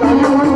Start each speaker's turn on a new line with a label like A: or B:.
A: Bye-bye.